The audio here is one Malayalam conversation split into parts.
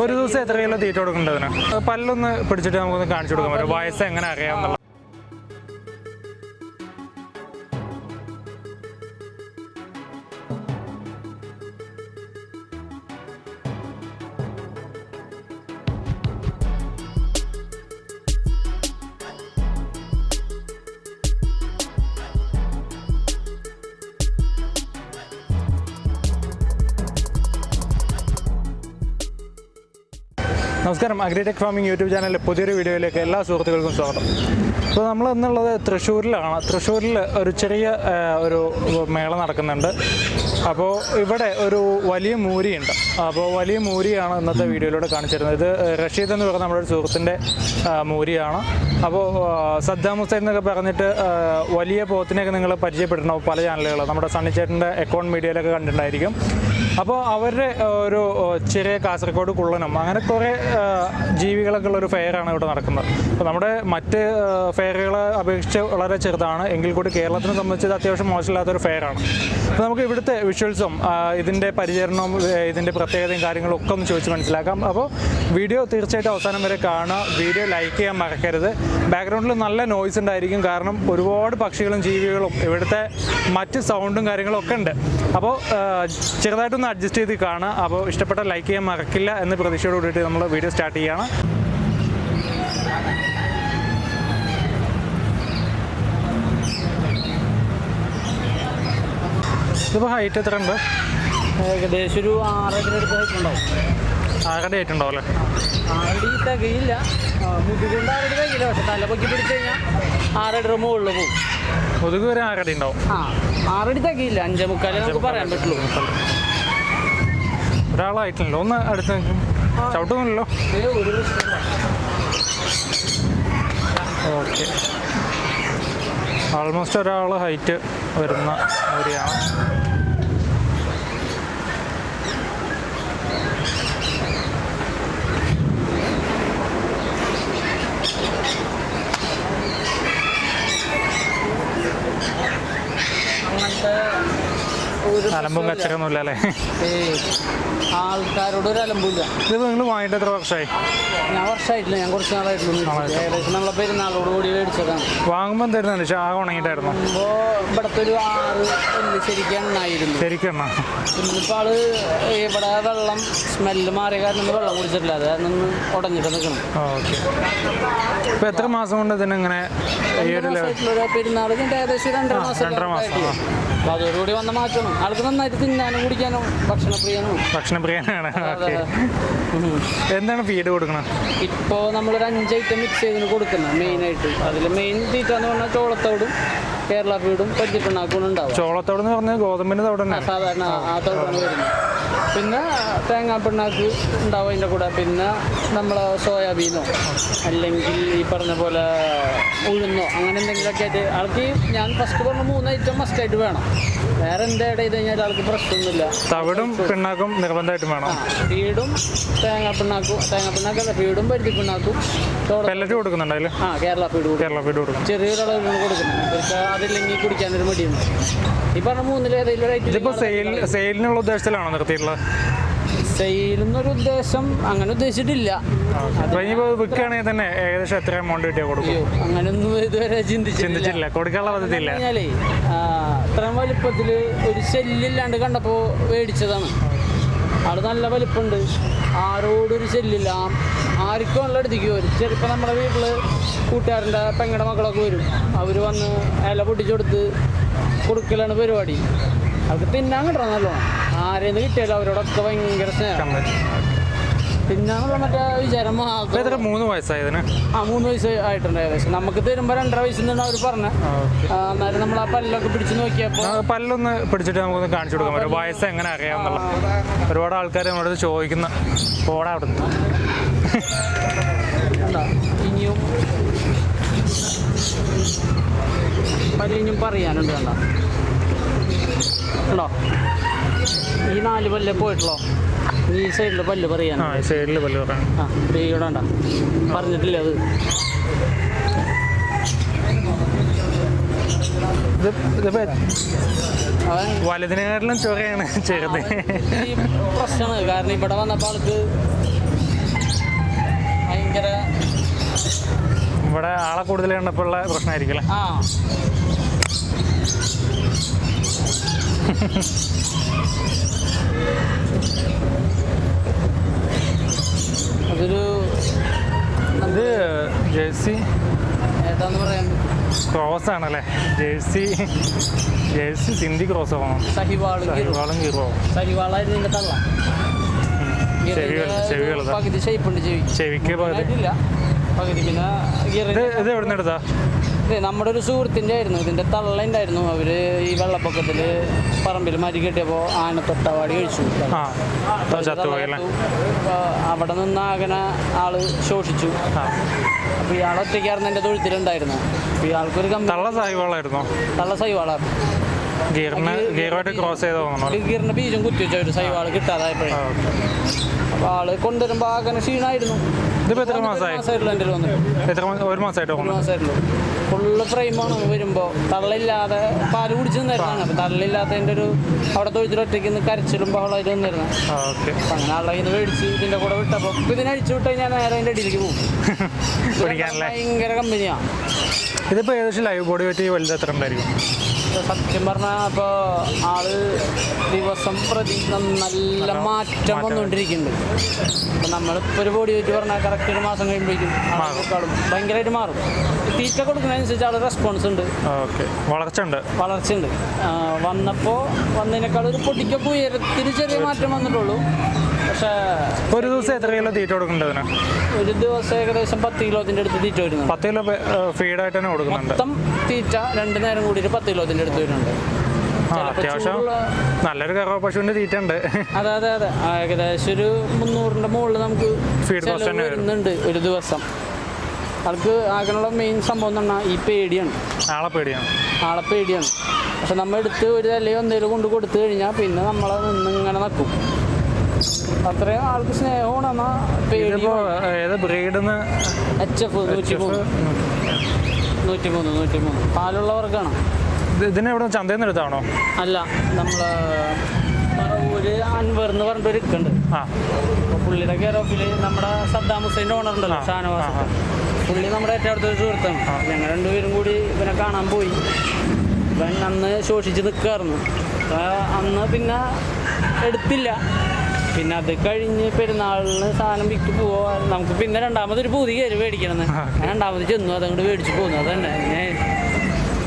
ഒരു ദിവസം എത്ര കിലോ തീറ്റ കൊടുക്കേണ്ടതിന് പല്ലൊന്ന് പിടിച്ചിട്ട് നമുക്കൊന്ന് കാണിച്ചു കൊടുക്കാൻ പറ്റും വയസ്സ് എങ്ങനെ അറിയാമെന്നുള്ള നമസ്കാരം. അഗ്രിടെക് ഫാമിംഗ് യൂട്യൂബ് ചാനലിലെ പുതിയൊരു വീഡിയോയിലേക്ക് എല്ലാ സുഹൃത്തുക്കൾക്കും സ്വാഗതം. അപ്പോൾ നമ്മൾ ഇന്നുള്ളത് തൃശ്ശൂരിലാണ്. തൃശ്ശൂരിൽ ഒരു ചെറിയ ഒരു മേള നടക്കുന്നുണ്ട്. അപ്പോൾ ഇവിടെ ഒരു വലിയ മൂരിയുണ്ട്. അപ്പോൾ വലിയ മൂരിയാണ് ഇന്നത്തെ വീഡിയോയിലൂടെ കാണിച്ചിരുന്നത്. ഇത് റഷീദ് എന്ന് പറയുന്ന നമ്മുടെ ഒരു സുഹൃത്തിന്റെ മൂരിയാണ്. അപ്പോൾ സദ്ദാം ഹുസൈൻ എന്നൊക്കെ പറഞ്ഞിട്ട് വലിയ പോത്തിനെയൊക്കെ നിങ്ങൾ പരിചയപ്പെട്ടിട്ടുണ്ടാവും പല ചാനലുകൾ നമ്മുടെ സണ്ണിച്ചേട്ടന്റെ അക്കൗണ്ട് മീഡിയയിലൊക്കെ കണ്ടിട്ടുണ്ടായിരിക്കും. അപ്പോൾ അവരുടെ ഒരു ചെറിയ കാസർഗോഡ് കുള്ളനം അങ്ങനെ കുറേ ജീവികളൊക്കെ ഉള്ള ഒരു ഫെയറാണ് ഇവിടെ നടക്കുന്നത്. അപ്പോൾ നമ്മുടെ മറ്റ് ഫെയറുകളെ അപേക്ഷിച്ച് വളരെ ചെറുതാണ്. എങ്കിൽ കൂടി കേരളത്തിനെ സംബന്ധിച്ച് അത്യാവശ്യം മോശമില്ലാത്തൊരു ഫെയറാണ്. അപ്പോൾ നമുക്ക് ഇവിടുത്തെ വിഷ്വൽസും ഇതിന്റെ പരിചരണവും ഇതിന്റെ പ്രത്യേകതയും കാര്യങ്ങളും ഒക്കെ ഒന്ന് ചോദിച്ച് മനസ്സിലാക്കാം. അപ്പോൾ വീഡിയോ തീർച്ചയായിട്ടും അവസാനം വരെ കാണുക. വീഡിയോ ലൈക്ക് ചെയ്യാൻ മറക്കരുത്. ബാക്ക്ഗ്രൗണ്ടിൽ നല്ല നോയ്സ് ഉണ്ടായിരിക്കും. കാരണം ഒരുപാട് പക്ഷികളും ജീവികളും ഇവിടുത്തെ മറ്റ് സൗണ്ടും കാര്യങ്ങളും ഒക്കെ ഉണ്ട്. അപ്പോൾ ആ, അഡ്ജസ്റ്റ് ചെയ്ത് കാണുക. അപ്പോൾ ഇഷ്ടപ്പെട്ട ലൈക്ക് ചെയ്യാൻ മറക്കില്ല എന്ന് പ്രതീക്ഷയോട് കൂടിയിട്ട് നമ്മൾ വീഡിയോ സ്റ്റാർട്ട് ചെയ്യുകയാണ് ഇതിപ്പോൾ ഹൈറ്റ് എത്ര ഉണ്ട്? ഏകദേശം ഒരു ആറടി അടുത്ത് ആറടി ആയിട്ടുണ്ടാവും അല്ലേ? ആറടി തികയില്ല. മുതുകൊണ്ട് ആറടി തികയില്ല. പക്ഷെ തല പൊക്കി പിടിച്ച് കഴിഞ്ഞാൽ ആറടി മുകളിൽ പോകും മുതുക് വരെ ആറടി ഉണ്ടാവും. ആ ആറടി തികയില്ല. അഞ്ചേ മുക്കാലേ നമുക്ക് പറയാൻ പറ്റുള്ളൂ. ഒരാളായിട്ടില്ലല്ലോ. ഒന്ന് അടുത്ത് ചവിട്ടുന്നില്ലല്ലോ. ഓക്കെ. ആൾമോസ്റ്റ് ഒരാൾ ഹൈറ്റ് വരുന്ന ഏരിയയാണ് അങ്ങനത്തെ ഒരു അലമ്പും കച്ചറൊന്നും ഇല്ല അല്ലേ ആൾക്കാരോട് ഒരു അലമ്പില്ല ഇത് നിങ്ങൾ വാങ്ങിയിട്ട് എത്ര വർഷമായി? ഞാൻ വർഷമായിട്ടില്ല ഞാൻ കുറച്ച് നാളായിട്ടുള്ളൂ. ഏകദേശം നമ്മളെ പെരുന്നാളോട് കൂടി മേടിച്ചതാണ്. വാങ്ങുമ്പോൾ പക്ഷേ ആകെ ഉണങ്ങിയിട്ടായിരുന്നു? അപ്പോൾ ഇവിടുത്തെ ഒരു ആറ് ശരിക്കും എണ്ണായിരുന്നു. ശരിക്കും എന്നാ ഇന്നിപ്പോൾ ആൾ ഇവിടെ വെള്ളം സ്മെല്ല് മാറിയ കാരണം വെള്ളം കുടിച്ചിട്ടില്ല. അത് കാരണം ഉടഞ്ഞിട്ട് നിൽക്കണം. ഓക്കെ. ഇപ്പൊ എത്ര മാസം കൊണ്ട് ഇതിനിങ്ങനെ ഒരു പെരുന്നാൾ ഏകദേശം രണ്ടര മാസം രണ്ടര മാസം. അപ്പോൾ അതോടുകൂടി വന്ന മാറ്റണം ആൾക്ക് നന്നായിട്ട് തിന്നാനും കുടിക്കാനും ഭക്ഷണപ്രിയനും ഭക്ഷണപ്രിയനാണ്. എന്താണ് ഫീഡ് കൊടുക്കണം ഇപ്പോൾ നമ്മളൊരു അഞ്ച് ഐറ്റം മിക്സ് ചെയ്തിന് കൊടുക്കുന്നത് മെയിനായിട്ട് അതിൽ മെയിൻ തീറ്റ എന്ന് പറഞ്ഞാൽ ചോളത്തോടും കേരള ഫീഡും പരിചിപ്പിണ്ണാക്കും ഉണ്ടാവും ചോളത്തോട് എന്ന് പറഞ്ഞാൽ ഗോതമ്പിന്റെ തോട് സാധാരണ ആ തോടാണ് വരുന്നത്. പിന്നെ തേങ്ങാ പിണ്ണാക്ക് ഉണ്ടാവും അതിന്റെ കൂടെ. പിന്നെ നമ്മൾ സോയാബീനോ അല്ലെങ്കിൽ ഈ പറഞ്ഞ പോലെ ഉഴുന്നോ അങ്ങനെ എന്തെങ്കിലുമൊക്കെ ആയിട്ട് ആൾക്ക് ഞാൻ ഫസ്റ്റ് പറഞ്ഞ മൂന്ന് ഐറ്റം മസ്റ്റായിട്ട് വേണം. വേറെ എന്താ ഇട ചെയ്ത് കഴിഞ്ഞാൽ ആൾക്ക് പ്രശ്നമൊന്നുമില്ല തവിടും പിണ്ണാക്കും നിർബന്ധമായിട്ടും വേണം. വീടും തേങ്ങാ പിണ്ണാക്കും തേങ്ങാ പിണ്ണാക്കല്ല ഫീഡും പരുത്തി പിണ്ണാക്കും. പെല്ലറ്റ് കൊടുക്കുന്നുണ്ട് ആ കേരള ഫീഡ് കൊടുക്കും. കേരള ഫീഡ് കൊടുക്കും. ചെറിയൊരളവിലാണ് കൊടുക്കുന്നത്. അതില്ലെങ്കിൽ കുടിക്കാനൊരു മടിയുണ്ട്. ഈ പറഞ്ഞ ഇതിപ്പോൾ ഐറ്റം സെയിൽ സെയിലിനുള്ള ഉദ്ദേശത്തിലാണോ നിർത്തിയിട്ടുള്ളത്? സെയിലെന്നൊരു ഉദ്ദേശം അങ്ങനെ ഉദ്ദേശിച്ചിട്ടില്ല. വിൽക്കുകയാണെങ്കിൽ തന്നെ ഏകദേശം എത്ര എമൗണ്ട് കിട്ടിയാൽ കൊടുക്കും? അങ്ങനൊന്നും ഇതുവരെ ചിന്തിച്ചിട്ടില്ല. കൊടുക്കാനുള്ള പദ്ധതിയില്ല. ഇത്രയും വലിപ്പത്തിൽ ഒരു ശല്യമില്ലാണ്ട് കണ്ടപ്പോൾ മേടിച്ചതാണ്. അവിടെ നല്ല വലിപ്പമുണ്ട് ആരോടൊരു ശല്യമില്ല. ആർക്കും നല്ല അടുത്തേക്ക് വരും ചെറുപ്പം നമ്മുടെ വീട്ടിൽ കൂട്ടുകാരന്റെ പെങ്ങടെ മക്കളൊക്കെ വരും. അവർ വന്ന് ഇല പൊട്ടിച്ചു കൊടുത്ത് കൊടുക്കലാണ് പരിപാടി. അവർക്ക് തിന്നാൻ കിട്ടണം നല്ലോണം. ആരെന്ന് കിട്ടിയാലും അവരോടൊക്കെ ഭയങ്കര സ്നേഹം. തിന്നാന്നുള്ള മറ്റേ വിചാരം മൂന്ന് വയസ്സായതിന്? ആ മൂന്ന് വയസ്സ് ആയിട്ടുണ്ട് ഏകദേശം. നമുക്ക് തരുമ്പോൾ രണ്ടര വയസ്സിൽ നിന്നാണ് അവർ പറഞ്ഞത് അന്നേരം നമ്മൾ ആ പല്ലൊക്കെ പിടിച്ചു നോക്കിയപ്പോൾ ആ, പല്ലൊന്ന് പിടിച്ചിട്ട് നമുക്കൊന്ന് കാണിച്ചു കൊടുക്കാൻ പറ്റും വയസ്സ് എങ്ങനെ അറിയാമെന്നുള്ള. ഒരുപാട് ആൾക്കാർ നമ്മളോട് ചോദിക്കുന്ന പോടാ അവിടെ പല്ലിനും പറയാനുണ്ട് കണ്ട? ഉണ്ടോ ഈ നാല് പല്ല് പോയിട്ടുള്ളോ? ഈ സൈഡിൽ പല്ല് പറയാൻ സൈഡിൽ പല്ല് ആ പറഞ്ഞിട്ടില്ല അത്? വലതിനേക്കാളും ചൊറയാണ് ചെറുത്. പ്രശ്നമാണ് കാരണം ഇവിടെ വന്നപ്പോ ആൾക്ക് ഭയങ്കര ഇവിടെ ആളെ കൂടുതൽ കണ്ടപ്പോൾ ഉള്ള ആ. അതൊരു ഇത് ജേഴ്സി. ഏതാന്ന് പറയാൻ? ക്രോസ് ആണല്ലേ? ജേഴ്സി. ജേഴ്സി സിന്ധി ക്രോസ് ആവണം സഹിവാൾ ചെവി. ചെവിക്ക് പകുതി. ഇത് എവിടെ നിന്ന് എടുത്താ? നമ്മുടെ ഒരു സുഹൃത്തിന്റെ ആയിരുന്നു. ഇതിന്റെ തള്ള ഉണ്ടായിരുന്നു. അവർ ഈ വെള്ളപ്പൊക്കത്തിൽ പറമ്പിൽ മരി കെട്ടിയപ്പോൾ ആന തൊട്ടവാടി കഴിച്ചു. അവിടെ നിന്ന് ആകനെ ആൾ ശോഷിച്ചു. അപ്പോൾ ഇയാൾ ഒറ്റയ്ക്കായിരുന്നു എന്റെ തൊഴുത്തിലുണ്ടായിരുന്നു. അപ്പോൾ ഇയാൾക്കൊരു കമ്പനി തള്ള സൈവാളായിരുന്നു? തള്ള ക്രോസ് ബീജം കുത്തി വെച്ച ഒരു സൈവാൾ കിട്ടാതായപ്പോഴേ. അപ്പൊ അപ്പോൾ ആൾ കൊണ്ടുവരുമ്പോൾ ആകെ ക്ഷീണമായിരുന്നു ഇതിപ്പോ എത്ര മാസമായി? മാസമായിട്ടുള്ളൂ എന്റെ വന്നിട്ട് എത്ര മാസം ഒരു മാസമായിട്ട് ഒരു മാസമായിട്ടുള്ളൂ. ഫുള്ള് ഫ്രെയിമാണ് വരുമ്പോൾ തള്ളില്ലാതെ പാൽ കുടിച്ചു നിന്നായിരുന്നു തള്ളില്ലാത്തതിന്റെ ഒരു അവിടെ തൊഴുത്തിൽ ഒറ്റയ്ക്ക് നിന്ന് കരച്ചിലും ബഹളമായിട്ട് വന്നിരുന്നു ഓക്കെ. അപ്പം അങ്ങനെ ആളെ ഇത് മേടിച്ച് ഇതിന്റെ കൂടെ വിട്ടപ്പോൾ ഇപ്പം ഇതിനെ അഴിച്ചു വിട്ട് കഴിഞ്ഞാൽ നേരെ അതിന്റെ അടിയിലേക്ക് പോകും. ഭയങ്കര കമ്പനിയാണ് ഇതിപ്പോ ഏകദേശം ലൈവ് ബോഡി വെയിറ്റ് വലുത് എത്ര ഉണ്ടായിരിക്കും? സത്യം പറഞ്ഞാൽ അപ്പോൾ ആൾ ദിവസം പ്രതി നല്ല മാറ്റം വന്നുകൊണ്ടിരിക്കുന്നുണ്ട് അപ്പം നമ്മളിപ്പോൾ ഒരു ബോഡി വെച്ച് പറഞ്ഞാൽ കറക്റ്റ് ഒരു മാസം കഴിയുമ്പോഴേക്കും ഭയങ്കരമായിട്ട് മാറും. തീറ്റ കൊടുക്കുന്നതനുസരിച്ച് ആൾ റെസ്പോൺസ് ഉണ്ട്. ഓക്കെ. വളർച്ച ഉണ്ട് വളർച്ചയുണ്ട്. ഉണ്ട് വന്നപ്പോൾ വന്നതിനേക്കാൾ ഒരു പൊടിക്കൊക്കെ ഉയരത്തിന് ചെറിയ മാറ്റം വന്നിട്ടുള്ളൂ. പക്ഷേ ഒരു ദിവസം എത്ര കിലോ തീറ്റ കൊടുക്കുന്നുണ്ട് അതിന്? ഒരു ദിവസം ഏകദേശം പത്ത് കിലോത്തിന്റെ അടുത്ത് തീറ്റ വരുന്നുണ്ട്. പത്ത് കിലോ ഫീഡായിട്ട് തന്നെ കൊടുക്കുന്നുണ്ട്. മൊത്തം തീറ്റ രണ്ട് നേരം കൂടിയിട്ട് പത്ത് കിലോത്തിന്റെ അടുത്ത് വരുന്നുണ്ട്. അത്യാവശ്യം നല്ലൊരു കറവ പശുവിന്റെ തീറ്റ ഉണ്ട്. അതെ അതെ അതെ. ഏകദേശം ഒരു മുന്നൂറിന്റെ മുകളിൽ നമുക്ക് ഫീഡ് കോസ്റ്റ് തന്നെ വരുന്നുണ്ട് ഒരു ദിവസം. ആൾക്ക് ആകെയുള്ള മെയിൻ സംഭവം എന്ന് പറഞ്ഞാൽ ഈ പേടിയാണ്. ആളെ പേടിയാണ്. ആളെ പേടിയാണ്. പക്ഷെ നമ്മൾ എടുത്ത് ഒരു തലയോ എന്തെങ്കിലും കൊണ്ട് കൊടുത്തു കഴിഞ്ഞാൽ പിന്നെ നമ്മളെ നിന്ന് ഇങ്ങനെ നക്കും. അത്രയും ആൾക്ക് സ്നേഹമാണ് എന്നാ പേടി. ഇതിപ്പോ ഏത് ബ്രീഡെന്ന്? എച്ച് എഫ് നൂറ്റി മൂന്ന് നൂറ്റി മൂന്ന് നൂറ്റി മൂന്ന് പാലുള്ള ഇതിനെ എവിടെ ചന്തയിൽ നിന്ന് എടുത്താണോ? അല്ല നമ്മൾ പറവൂര് അൻവർ എന്ന് പറഞ്ഞിട്ട് ഒരു ഇക്കുണ്ട് പുള്ളിയുടെ കെയർ ഓഫിൽ നമ്മുടെ സദ്ദാം ഹുസൈന്റെ ഓണർ ഉണ്ടല്ലോ ഷാനവാസ്. പുള്ളി നമ്മുടെ ഏറ്റവും അടുത്തൊരു സുഹൃത്താണ്. ഞങ്ങൾ രണ്ടുപേരും കൂടി ഇവനെ കാണാൻ പോയി. ഇവൻ അന്ന് ശോഷിച്ച് നിൽക്കായിരുന്നു അന്ന് പിന്നെ എടുത്തില്ല. പിന്നെ അത് കഴിഞ്ഞ് പെരുന്നാളിന് സാധനം വിറ്റ് പോവാ നമുക്ക് പിന്നെ രണ്ടാമതൊരു പൂതി കയറി മേടിക്കണം ഞാൻ രണ്ടാമത് ചെന്നു അതങ്ങോട്ട് മേടിച്ച് പോന്നു. അതന്നെ.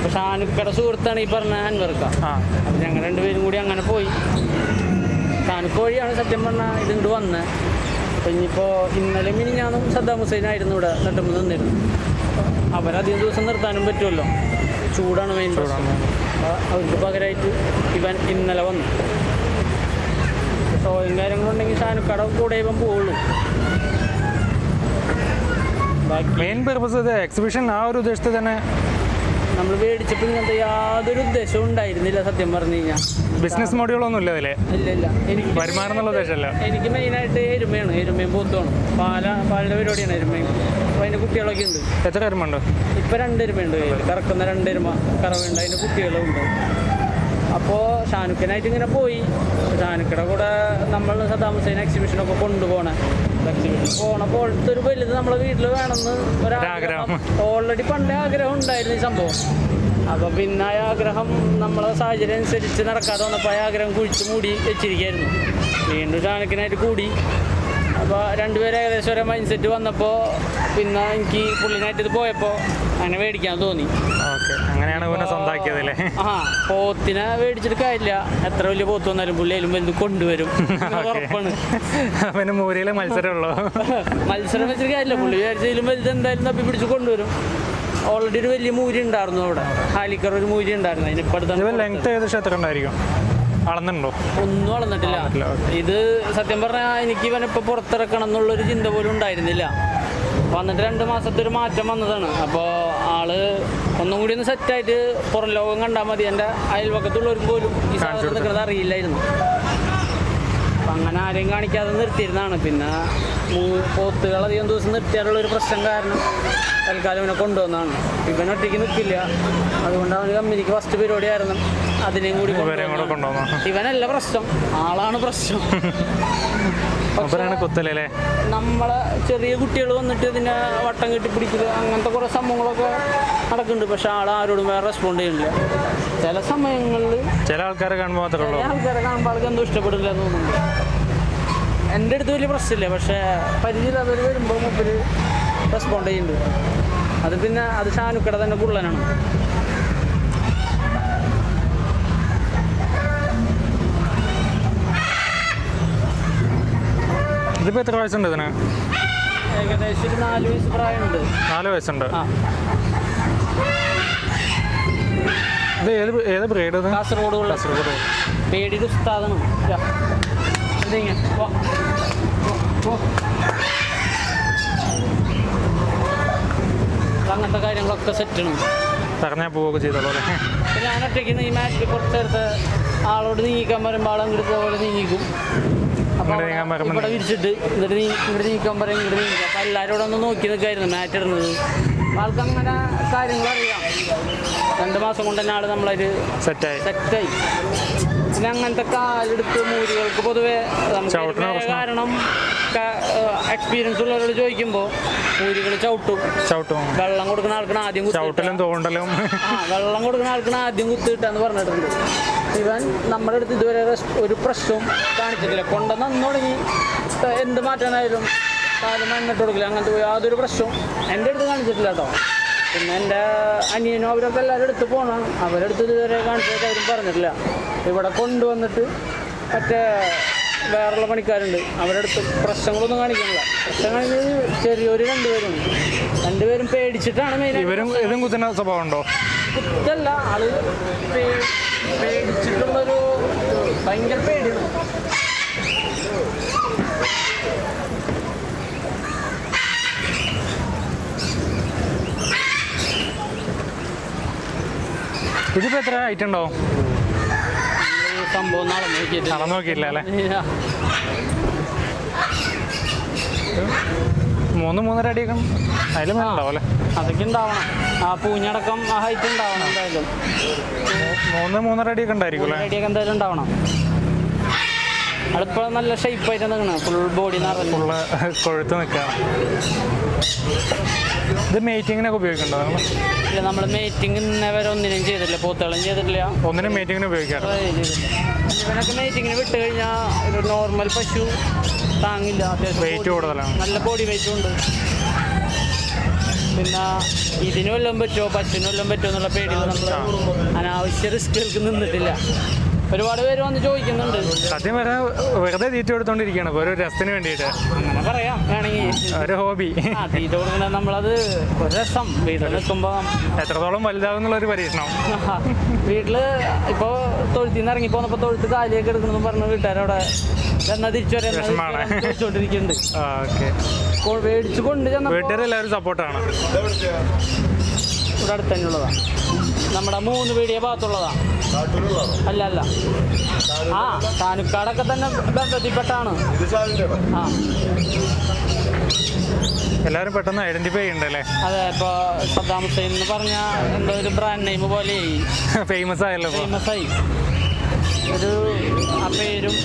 പക്ഷെ ഷാനുക്കയുടെ സുഹൃത്താണ് ഈ പറഞ്ഞ അൻവർക്ക. അപ്പൊ ഞങ്ങൾ രണ്ടുപേരും കൂടി അങ്ങനെ പോയി. സാനുക്കോഴിയാണ് സത്യം പറഞ്ഞാൽ ഇതുണ്ട് വന്നത് അപ്പൊ ഇനിയിപ്പോ ഇന്നലെ മിനി ഞാനും സദ്ദാം ഹുസൈൻ ആയിരുന്നു ഇവിടെ. നെട്ടുമ്പോൾ നിന്നിരുന്നു. അവരധികം ദിവസം നിർത്താനും പറ്റുമല്ലോ. ചൂടാണ് മെയിൻ ചൂടാണ്. അവർക്ക് പകരമായിട്ട് ഇവൻ ഇന്നലെ വന്നു. ഷോയും കാര്യങ്ങളുണ്ടെങ്കിൽ കടവ് കൂടെ ഇപ്പം പോവുള്ളൂ. മെയിൻ പർപ്പസ് ഇത് എക്സിബിഷൻ ആ ഒരു ഉദ്ദേശത്തിൽ തന്നെ നമ്മൾ മേടിച്ചപ്പോൾ ഇങ്ങനത്തെ യാതൊരു ഉദ്ദേശവും ഉണ്ടായിരുന്നില്ല സത്യം പറഞ്ഞു കഴിഞ്ഞാൽ ബിസിനസ് മോഡുകളൊന്നും ഇല്ല അതിലെ. ഇല്ല ഇല്ല. എനിക്ക് വരുമാനം എന്നുള്ള ഉദ്ദേശമല്ല. എനിക്ക് മെയിനായിട്ട് എരുമയാണ്. എരുമയും പൂത്തുമാണ്. പാല പാലിന്റെ പരിപാടിയാണ് എരുമയും. അപ്പോൾ അതിന്റെ കുട്ടികളൊക്കെ ഉണ്ട്. എത്ര എരുമ ഉണ്ട്? ഇപ്പം രണ്ട് എരുമയുണ്ട്. കറക്കുന്ന രണ്ട് എരുമ കറവുണ്ട്. അതിന്റെ കുട്ടികളും ഉണ്ട് അപ്പോൾ ഷാനുക്കനായിട്ട് ഇങ്ങനെ പോയി. ഷാനുക്കയുടെ കൂടെ നമ്മൾ സദ്ദാം ഹുസൈൻ എക്സിബിഷനൊക്കെ കൊണ്ടുപോകണേ എക്സിബിഷൻ പോണപ്പോൾ ഒരു വലുത് നമ്മളെ വീട്ടിൽ വേണമെന്ന് ഒരാഗ്രഹം. ഓൾറെഡി പണ്ടേ ആഗ്രഹം ഉണ്ടായിരുന്നു ഈ സംഭവം. അപ്പോൾ പിന്നെ ആ ആഗ്രഹം നമ്മളെ സാഹചര്യം അനുസരിച്ച് നടക്കാതെ വന്നപ്പോൾ ആ ആഗ്രഹം കുഴിച്ച് മൂടി വെച്ചിരിക്കായിരുന്നു. വീണ്ടും ഷാനുക്കനായിട്ട് കൂടി. അപ്പോൾ രണ്ടുപേരും ഏകദേശം ഒരേ മൈൻഡ് സെറ്റ് വന്നപ്പോൾ പിന്നെ എനിക്ക് പുള്ളിനായിട്ട് ഇത് പോയപ്പോൾ അങ്ങനെ മേടിക്കാൻ തോന്നി. ഓക്കെ. അങ്ങനെയാണ് പിന്നെ സ്വന്തമാക്കിയത് അല്ലേ? ആ പോത്തിനെ മേടിച്ചിട്ട് കാര്യമില്ല. എത്ര വലിയ പോത്ത് വന്നാലും പുള്ളി അതിലും വലുത് കൊണ്ടുവരും. ഉറപ്പാണ്. പിന്നെ മൂരിയിലെ മത്സരമുള്ളൂ. മത്സരം വെച്ചിട്ട് കാര്യമില്ല. പുള്ളി വിചാരിച്ചതിലും വലുത് എന്തായാലും തപ്പി പിടിച്ച് കൊണ്ടുവരും. ഓൾറെഡി ഒരു വലിയ മൂരി ഉണ്ടായിരുന്നു അവിടെ. ഹാലിക്കർ ഒരു മൂരി ഉണ്ടായിരുന്നു. അതിന് ഇത് അടുത്താണ് ലെങ്ത് ഏകദേശം എത്ര ഉണ്ടായിരിക്കും അളന്നുണ്ടോ ഒന്നും വളർന്നിട്ടില്ല, ഇത് സത്യം പറഞ്ഞാൽ എനിക്ക് ഇവൻ ഇപ്പൊ പുറത്തിറക്കണം എന്നുള്ളൊരു ചിന്ത പോലും ഉണ്ടായിരുന്നില്ല. വന്നിട്ട് രണ്ട് മാസത്തെ ഒരു മാറ്റം വന്നതാണ്. അപ്പോൾ ആൾ ഒന്നും കൂടി ഒന്ന് സെറ്റായിട്ട് പുറം ലോകം കണ്ടാൽ മതി. എന്റെ അയൽവക്കത്തുള്ളവർക്ക് പോലും ഈ സാധനം നിൽക്കുന്നത് അറിയില്ലായിരുന്നു. അപ്പം അങ്ങനെ ആരെയും കാണിക്കാതെ നിർത്തിയിരുന്നതാണ്. പിന്നെ പോത്തുകൾ അധികം ദിവസം നിർത്തിയാലുള്ള ഒരു പ്രശ്നം കാരണം തൽക്കാലം ഇവനെ കൊണ്ടുവന്നതാണ്. ഇവൻ ഒറ്റയ്ക്ക് നിൽക്കില്ല. അതുകൊണ്ട് അവന് കമ്പനിക്ക് ഫസ്റ്റ് പരിപാടി ആയിരുന്നു അതിനെയും കൂടി ഇവനല്ല പ്രശ്നം ആളാണ് പ്രശ്നം. കുത്തലല്ലേ? നമ്മളെ ചെറിയ കുട്ടികൾ വന്നിട്ട് ഇതിനെ വട്ടം കെട്ടി പിടിക്കുക അങ്ങനത്തെ കുറെ സംഭവങ്ങളൊക്കെ നടക്കുന്നുണ്ട്. പക്ഷെ ആൾ ആരോടും വേറെ റെസ്പോണ്ട് ചെയ്യുന്നില്ല ചില സമയങ്ങളിൽ ചില ആൾക്കാരെ കാണുമ്പോൾ മാത്രമേ ആൾക്കാരെ കാണുമ്പോൾ ആൾക്ക് എന്തോ ഇഷ്ടപ്പെടില്ല എന്ന് തോന്നുന്നുണ്ട്. എന്റെ അടുത്ത് വലിയ പ്രശ്നമില്ല. പക്ഷേ പരിചയമില്ലാത്തവർ വരുമ്പോൾ മുമ്പിൽ റെസ്പോണ്ട് ചെയ്യുന്നുണ്ട്. അത് പിന്നെ അത് ഷാനുക്കട തന്നെ കുള്ളനാണ് ഇതിപ്പോൾ എത്ര വയസ്സുണ്ട് ഇതിന്? ഏകദേശം നാല് വയസ്സ് പ്രായമുണ്ട്. നാല് വയസ്സുണ്ട്. ഇത് ഏത് ഏത് ബ്രീഡ് കാസർഗോഡ് കാസർഗോഡ്. പേടിയുടെ ഉസ്താദാണ്. അങ്ങനത്തെ കാര്യങ്ങളൊക്കെ സെറ്റാണ് തറഞ്ഞാൽ പോവുകയൊക്കെ ചെയ്തോളൂ അല്ലേ? ഞാൻ ഒറ്റയ്ക്ക് ഈ മാറ്റിൽ കുറച്ച് നേരത്തെ ആളോട് നീങ്ങിക്കാൻ പറയുമ്പോൾ ആൾ അങ്ങോട്ട് പോലെ നീങ്ങിക്കും ഇവിടെ വിരിച്ചിട്ട് നീ ഇവിടെ നീക്കാൻ പറയും ഇങ്ങോട്ട് നീങ്ങിക്കും അപ്പോൾ എല്ലാവരോടും ഒന്ന് നോക്കി നിൽക്കായിരുന്നു മാറ്റ് ഇടുന്നത് ആൾക്ക് അങ്ങനെ കാര്യങ്ങൾ അറിയാം. രണ്ട് മാസം കൊണ്ട് തന്നെ ആൾ നമ്മളൊരു സെറ്റായി സെറ്റായി പിന്നെ അങ്ങനത്തെ കാലെടുത്ത് മൂരികൾക്ക് പൊതുവെ നമുക്ക്. കാരണം എക്സ്പീരിയൻസ് ഉള്ളവരോട് ചോദിക്കുമ്പോൾ മൂരികൾ ചവിട്ടും. ചവിട്ടും. വെള്ളം കൊടുക്കുന്ന ആൾക്കാണ് ആദ്യം ചവിട്ടലും തോണ്ടലും. വെള്ളം കൊടുക്കുന്ന ആൾക്കാണ് ആദ്യം കുത്തിയിട്ടെന്ന് പറഞ്ഞിട്ടുണ്ട്. ഇവൻ നമ്മുടെ അടുത്ത് ഇതുവരെ ഒരു പ്രശ്നവും കാണിച്ചിട്ടില്ല. കൊണ്ടുവന്ന് അന്ന് തുടങ്ങി. എന്ത് മാറ്റാനായാലും കാലം എണ്ണിട്ട് കൊടുക്കില്ല. അങ്ങനത്തെ യാതൊരു പ്രശ്നവും എന്റെ അടുത്ത് കാണിച്ചിട്ടില്ല കേട്ടോ. പിന്നെ എന്റെ അനിയനും അവരൊക്കെ എല്ലാവരും എടുത്ത് പോകണം അവരെടുത്ത് ഇതുവരെ കാണിച്ചിട്ട് അവരും പറഞ്ഞിട്ടില്ല. ഇവിടെ കൊണ്ടുവന്നിട്ട് മറ്റേ വേറെയുള്ള പണിക്കാരുണ്ട്. അവരെടുത്ത് പ്രശ്നങ്ങളൊന്നും കാണിക്കുന്നില്ല. പ്രശ്നം കാണിക്കുന്നത് ചെറിയൊരു രണ്ടുപേരും രണ്ടുപേരും പേടിച്ചിട്ടാണ് മെയിൻ ഇവരും ഇതും കുത്തുന്ന സ്വഭാവം ഉണ്ടോ? കുത്തല്ല. ആൾ പേടിച്ചിട്ടുള്ളൊരു ഭയങ്കര പേടിയാണ്. ഇതിപ്പോ എത്ര ഹൈറ്റ് ഉണ്ടോ? ഈ സംഭവം നടന്നു നോക്കിയില്ല അല്ലേ? മൂന്ന് മൂന്നര അടിയൊക്കെ അതിലും ഉണ്ടാവും അല്ലേ അതൊക്കെ ഉണ്ടാവണം. ആ പൂഞ്ഞടക്കം ആ ഹൈറ്റ് ഉണ്ടാവണം എന്തായാലും. മൂന്ന് മൂന്നര അടിയൊക്കെ ഉണ്ടായിരിക്കും അടിയൊക്കെ എന്തായാലും ഉണ്ടാവണം. അടുപ്പ നല്ല ഷേപ്പ് ആയിട്ട് നിൽക്കണം. ഫുൾ ബോഡി ഫുള്ള് കൊഴുത്ത് നിൽക്കണം. ഇത് മേറ്റിങ്ങിനൊക്കെ ഉപയോഗിക്കണ്ടോ നമ്മൾ ഇല്ല നമ്മൾ മേറ്റിംഗ് ഇന്നേ വരെ ഒന്നിനും ചെയ്തിട്ടില്ല. പോത്തുകളും ചെയ്തിട്ടില്ല. ഒന്നിനും മേറ്റിങ്ങിന് ഉപയോഗിക്കാറ് ട്രൈ ചെയ്തിട്ടില്ല. ഇവനൊക്കെ മേറ്റിങ്ങിന് വിട്ട് കഴിഞ്ഞാൽ ഒരു നോർമൽ പശു താങ്ങില്ല അത്യാവശ്യം വെയിറ്റ് കൂടുതലാണ്. നല്ല ബോഡി വെയിറ്റും ഉണ്ട്. പിന്നെ ഇതിന് വല്ലതും പറ്റുമോ? പശുവിന് പറ്റുമോ എന്നുള്ള പേടിയിൽ നമ്മൾ അനാവശ്യ റിസ്കുകൾക്ക് നിന്നിട്ടില്ല. ഒരുപാട് പേര് വന്ന് ചോദിക്കുന്നുണ്ട്. സത്യം പറഞ്ഞാൽ വെറുതെ തീറ്റ കൊടുത്തോണ്ടിരിക്കുകയാണ് ഒരു രസത്തിന് വേണ്ടിയിട്ട്. അങ്ങനെ പറയാം. വേണമെങ്കിൽ ഒരു ഹോബി. തീറ്റ കൊടുക്കണ നമ്മളത് ഒരു രസം. വീട്ടിൽ നിൽക്കുമ്പോൾ എത്രത്തോളം വലുതാകും ഒരു പരീക്ഷണം. വീട്ടിൽ ഇപ്പൊ തൊഴുത്തിൽ നിന്ന് ഇറങ്ങി പോന്നപ്പോ തൊഴുത്ത് കാലിയൊക്കെ എടുക്കണമെന്ന് പറഞ്ഞ വീട്ടുകാരവിടെ എന്നാ തിരിച്ചു മേടിച്ച് കൊണ്ട് വീട്ടുകാരെല്ലാവരും സപ്പോർട്ടാണ്. ഇവിടെ അടുത്ത് തന്നെ ഉള്ളതാ. നമ്മുടെ മൂന്ന് പീടിയ ഭാഗത്തുള്ളതാ. അല്ല അല്ല ആ താനുക്കാടൊക്കെ തന്നെ ബന്ധത്തിൽപ്പെട്ടാണ്. ആ. എല്ലാവരും പെട്ടെന്ന് ഐഡന്റിഫൈ ചെയ്യണ്ടല്ലേ? അതെ ഇപ്പൊ സദ്ദാം ഹുസൈൻ എന്ന് പറഞ്ഞ എന്തോ ഒരു ബ്രാൻഡ് നെയിം പോലെ. ഫേമസ് ആയല്ലോ ഫേമസ് ആയി. ഒരു ആ പേരും.